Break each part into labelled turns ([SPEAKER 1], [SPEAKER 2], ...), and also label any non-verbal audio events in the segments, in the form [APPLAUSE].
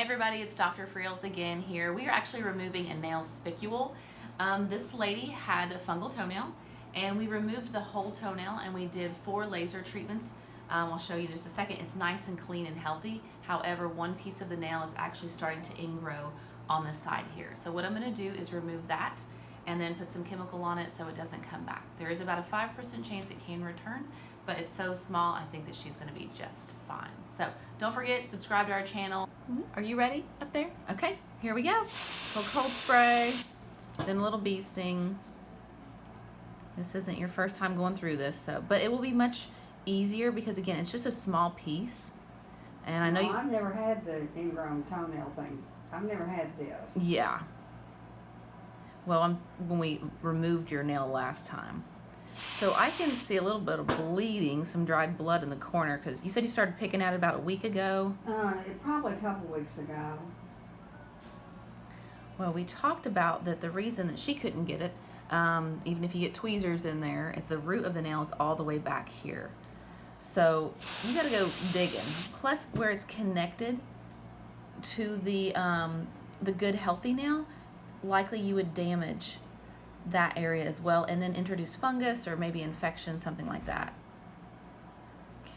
[SPEAKER 1] it's Dr. Friels again here. We are actually removing a nail spicule. Um, this lady had a fungal toenail and we removed the whole toenail and we did four laser treatments. Um, I'll show you in just a second. It's nice and clean and healthy. However, one piece of the nail is actually starting to ingrow on the side here. So what I'm gonna do is remove that and then put some chemical on it so it doesn't come back. There is about a 5% chance it can return, but it's so small, I think that she's gonna be just fine. So don't forget, subscribe to our channel. Are you ready up there? Okay, here we go. So cold spray, then a little bee sting. This isn't your first time going through this, so but it will be much easier because again, it's just a small piece. And I know
[SPEAKER 2] No,
[SPEAKER 1] you,
[SPEAKER 2] I've never had the ingrown toenail thing. I've never had this.
[SPEAKER 1] yeah. Well, I'm, when we removed your nail last time. So I can see a little bit of bleeding, some dried blood in the corner because you said you started picking at it about a week ago.
[SPEAKER 2] Uh, probably a couple weeks ago.
[SPEAKER 1] Well, we talked about that the reason that she couldn't get it, um, even if you get tweezers in there, is the root of the nail is all the way back here. So you got to go digging. Plus, where it's connected to the um, the good healthy nail, likely you would damage that area as well, and then introduce fungus or maybe infection, something like that.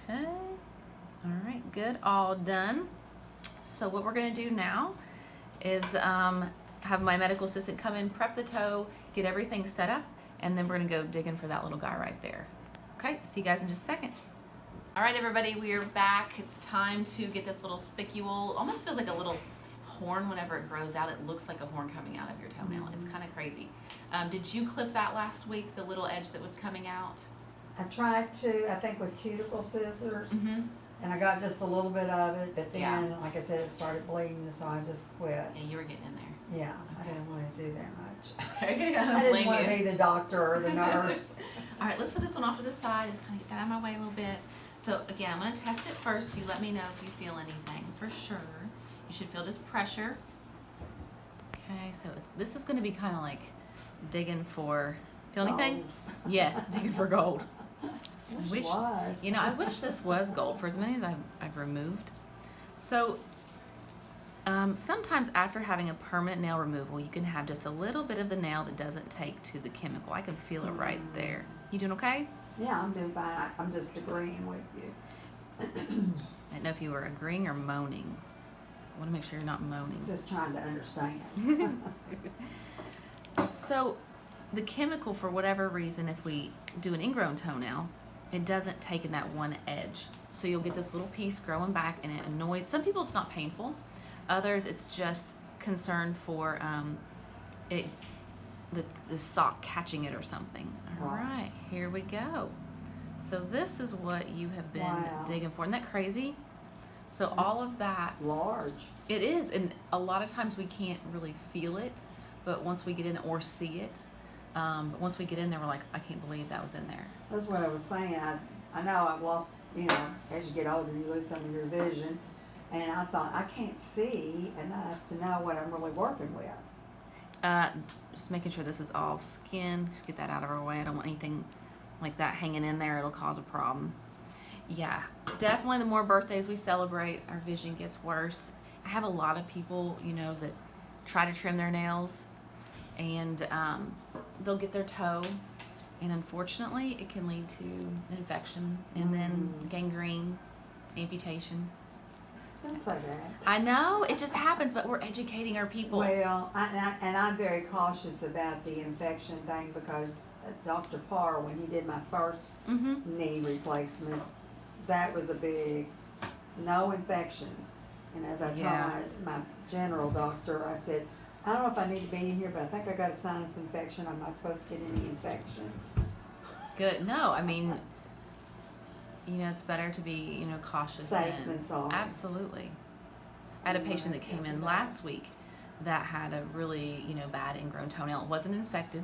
[SPEAKER 1] Okay. All right. Good. All done. So what we're gonna do now is um, have my medical assistant come in, prep the toe, get everything set up, and then we're gonna go digging for that little guy right there. Okay, see you guys in just a second. All right, everybody, we are back. It's time to get this little spicule. Almost feels like a little horn whenever it grows out. It looks like a horn coming out of your toenail. It's kind of crazy. Um, did you clip that last week, the little edge that was coming out?
[SPEAKER 2] I tried to, I think with cuticle scissors,
[SPEAKER 1] Mm-hmm.
[SPEAKER 2] and I got just a little bit of it, but then,
[SPEAKER 1] Yeah.
[SPEAKER 2] like I said, it started bleeding, so I just quit.
[SPEAKER 1] Yeah, you were getting in there.
[SPEAKER 2] Yeah, I didn't want to do that much.
[SPEAKER 1] Okay, [LAUGHS]
[SPEAKER 2] I
[SPEAKER 1] I
[SPEAKER 2] didn't [LAUGHS] want
[SPEAKER 1] you.
[SPEAKER 2] to be the doctor or the [LAUGHS] nurse.
[SPEAKER 1] All right, let's put this one off to the side. Just kind of get that out of my way a little bit. So again, I'm gonna test it first. You let me know if you feel anything for sure. You should feel just pressure. Okay, so this is gonna be kind of like digging for, feel anything? [LAUGHS] Yes, digging for gold.
[SPEAKER 2] Wish
[SPEAKER 1] wish-
[SPEAKER 2] was.
[SPEAKER 1] You know, I wish this was gold for as many as I've, I've removed. So um, sometimes after having a permanent nail removal, you can have just a little bit of the nail that doesn't take to the chemical. I can feel it right there. You doing okay?
[SPEAKER 2] Yeah, I'm doing fine. I- I'm just agreeing with you.
[SPEAKER 1] I didn't know if you were agreeing or moaning. I want to make sure you're not moaning.
[SPEAKER 2] Just trying to understand. [LAUGHS] [LAUGHS]
[SPEAKER 1] So, the chemical, for whatever reason, if we do an ingrown toenail, it doesn't take in that one edge. So you'll get this little piece growing back, and it annoys some people. It's not painful. Others, it's just concern for um, it, the the sock catching it or something. All
[SPEAKER 2] Right.
[SPEAKER 1] right, here we go. So this is what you have been
[SPEAKER 2] Wow.
[SPEAKER 1] digging for. Isn't that crazy? So all of that
[SPEAKER 2] Large.
[SPEAKER 1] it is, and a lot of times we can't really feel it, but once we get in or see it, um, but once we get in there, we're like, I can't believe that was in there.
[SPEAKER 2] That's what I was saying. I, I know I've lost, you know, as you get older, you lose some of your vision. And I thought, I can't see enough to know what I'm really working with.
[SPEAKER 1] Uh, just making sure this is all skin. Just get that out of our way. I don't want anything like that hanging in there. It'll cause a problem. Yeah, definitely. The more birthdays we celebrate, our vision gets worse. I have a lot of people, you know, that try to trim their nails, and um, they'll get their toe, and unfortunately, it can lead to an infection and then
[SPEAKER 2] Mhm.
[SPEAKER 1] gangrene, amputation.
[SPEAKER 2] Don't say that.
[SPEAKER 1] I know it just happens, but we're educating our people.
[SPEAKER 2] Well, I, and, I, and I'm very cautious about the infection thing because uh, Dr. Parr, when he did my first
[SPEAKER 1] mm-hmm.
[SPEAKER 2] knee replacement, that was a big no infections. And as I told
[SPEAKER 1] Yeah.
[SPEAKER 2] my, my general doctor, I said, I don't know if I need to be in here, but I think I got a sinus infection. I'm not supposed to get any infections.
[SPEAKER 1] Good. No, I mean, you know, it's better to be, you know, cautious
[SPEAKER 2] Safe
[SPEAKER 1] and
[SPEAKER 2] than sorry.
[SPEAKER 1] absolutely. I had a patient that came in last week that had a really, you know, bad ingrown toenail. It wasn't infected,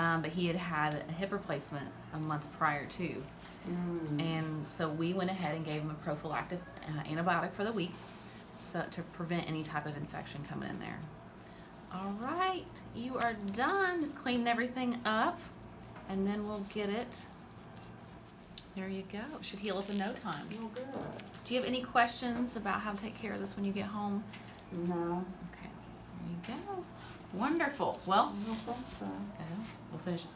[SPEAKER 1] um, but he had had a hip replacement a month prior to,
[SPEAKER 2] Mm.
[SPEAKER 1] and so we went ahead and gave him a prophylactic uh, antibiotic for the week, so to prevent any type of infection coming in there. All right, you are done. Just cleaning everything up, and then we'll get it. There you go. Should heal up in no time.
[SPEAKER 2] Oh, good.
[SPEAKER 1] Do you have any questions about how to take care of this when you get home?
[SPEAKER 2] No,
[SPEAKER 1] Okay, there you go. Wonderful. Well,
[SPEAKER 2] I don't think so.
[SPEAKER 1] Okay, we'll finish. It.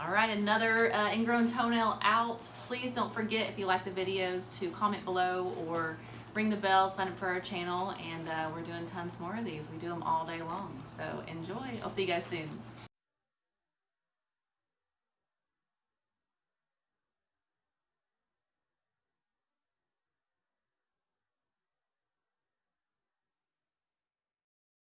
[SPEAKER 1] All right, another uh, ingrown toenail out. Please don't forget if you like the videos to comment below or ring the bell, sign up for our channel, and uh, we're doing tons more of these. We do them all day long, so enjoy. I'll see you guys soon.